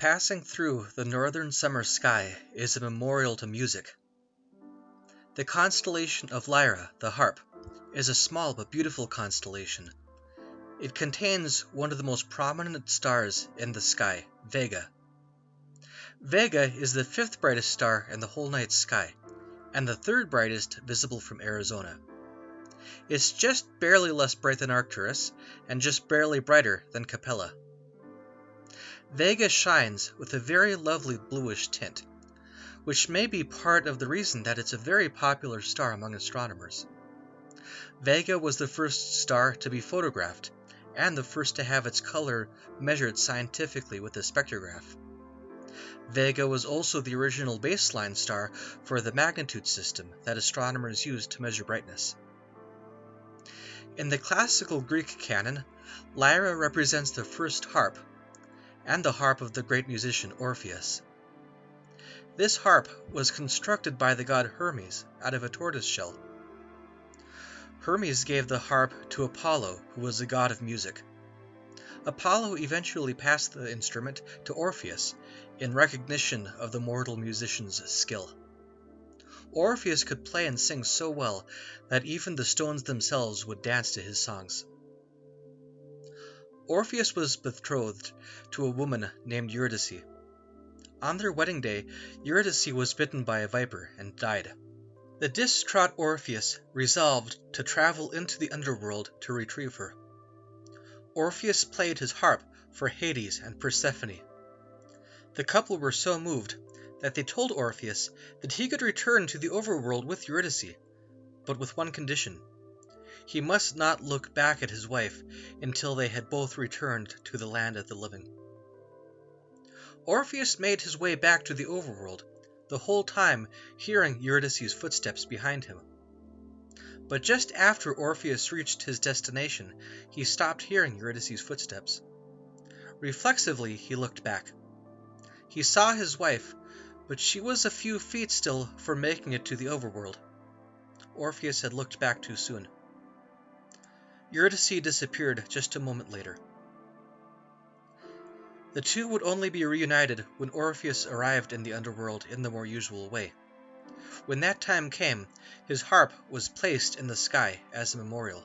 Passing through the northern summer sky is a memorial to music. The constellation of Lyra, the harp, is a small but beautiful constellation. It contains one of the most prominent stars in the sky, Vega. Vega is the fifth brightest star in the whole night sky, and the third brightest visible from Arizona. It's just barely less bright than Arcturus, and just barely brighter than Capella. Vega shines with a very lovely bluish tint, which may be part of the reason that it's a very popular star among astronomers. Vega was the first star to be photographed, and the first to have its color measured scientifically with a spectrograph. Vega was also the original baseline star for the magnitude system that astronomers used to measure brightness. In the classical Greek canon, Lyra represents the first harp and the harp of the great musician Orpheus. This harp was constructed by the god Hermes out of a tortoise shell. Hermes gave the harp to Apollo, who was the god of music. Apollo eventually passed the instrument to Orpheus in recognition of the mortal musician's skill. Orpheus could play and sing so well that even the stones themselves would dance to his songs. Orpheus was betrothed to a woman named Eurydice. On their wedding day, Eurydice was bitten by a viper and died. The distraught Orpheus resolved to travel into the underworld to retrieve her. Orpheus played his harp for Hades and Persephone. The couple were so moved that they told Orpheus that he could return to the overworld with Eurydice, but with one condition he must not look back at his wife until they had both returned to the land of the living. Orpheus made his way back to the overworld, the whole time hearing Eurydice's footsteps behind him. But just after Orpheus reached his destination, he stopped hearing Eurydice's footsteps. Reflexively, he looked back. He saw his wife, but she was a few feet still from making it to the overworld. Orpheus had looked back too soon. Eurydice disappeared just a moment later. The two would only be reunited when Orpheus arrived in the underworld in the more usual way. When that time came, his harp was placed in the sky as a memorial.